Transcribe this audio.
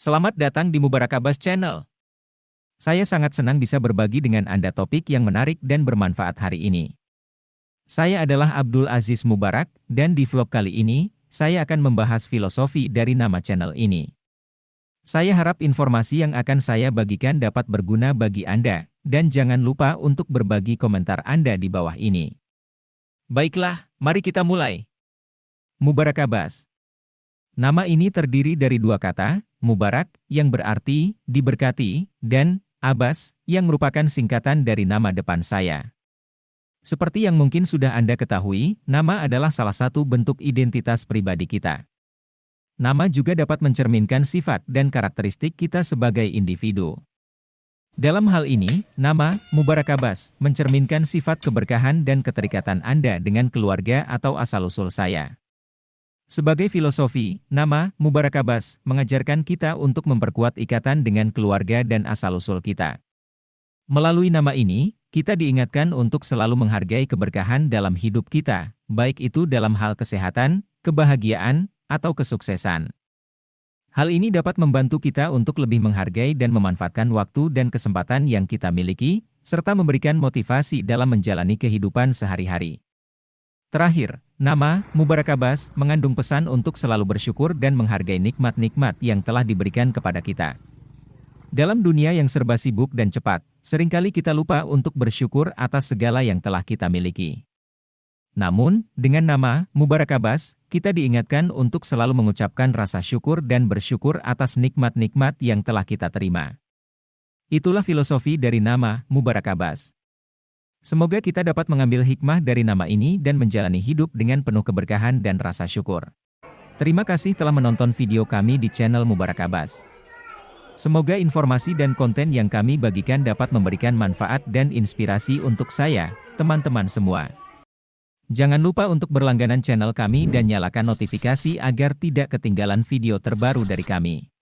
Selamat datang di Mubarak Abbas Channel. Saya sangat senang bisa berbagi dengan Anda topik yang menarik dan bermanfaat hari ini. Saya adalah Abdul Aziz Mubarak, dan di vlog kali ini, saya akan membahas filosofi dari nama channel ini. Saya harap informasi yang akan saya bagikan dapat berguna bagi Anda, dan jangan lupa untuk berbagi komentar Anda di bawah ini. Baiklah, mari kita mulai. Mubarak Abbas Nama ini terdiri dari dua kata, Mubarak, yang berarti diberkati, dan Abbas, yang merupakan singkatan dari nama depan saya. Seperti yang mungkin sudah Anda ketahui, nama adalah salah satu bentuk identitas pribadi kita. Nama juga dapat mencerminkan sifat dan karakteristik kita sebagai individu. Dalam hal ini, nama Mubarak Abbas mencerminkan sifat keberkahan dan keterikatan Anda dengan keluarga atau asal-usul saya. Sebagai filosofi, nama Mubarak Abbas mengajarkan kita untuk memperkuat ikatan dengan keluarga dan asal-usul kita. Melalui nama ini, kita diingatkan untuk selalu menghargai keberkahan dalam hidup kita, baik itu dalam hal kesehatan, kebahagiaan, atau kesuksesan. Hal ini dapat membantu kita untuk lebih menghargai dan memanfaatkan waktu dan kesempatan yang kita miliki, serta memberikan motivasi dalam menjalani kehidupan sehari-hari. Terakhir, nama Mubarak Abbas mengandung pesan untuk selalu bersyukur dan menghargai nikmat-nikmat yang telah diberikan kepada kita. Dalam dunia yang serba sibuk dan cepat, sering kali kita lupa untuk bersyukur atas segala yang telah kita miliki. Namun, dengan nama Mubarak Abbas, kita diingatkan untuk selalu mengucapkan rasa syukur dan bersyukur atas nikmat-nikmat yang telah kita terima. Itulah filosofi dari nama Mubarak Abbas. Semoga kita dapat mengambil hikmah dari nama ini dan menjalani hidup dengan penuh keberkahan dan rasa syukur. Terima kasih telah menonton video kami di channel Mubarak Abbas. Semoga informasi dan konten yang kami bagikan dapat memberikan manfaat dan inspirasi untuk saya, teman-teman semua. Jangan lupa untuk berlangganan channel kami dan nyalakan notifikasi agar tidak ketinggalan video terbaru dari kami.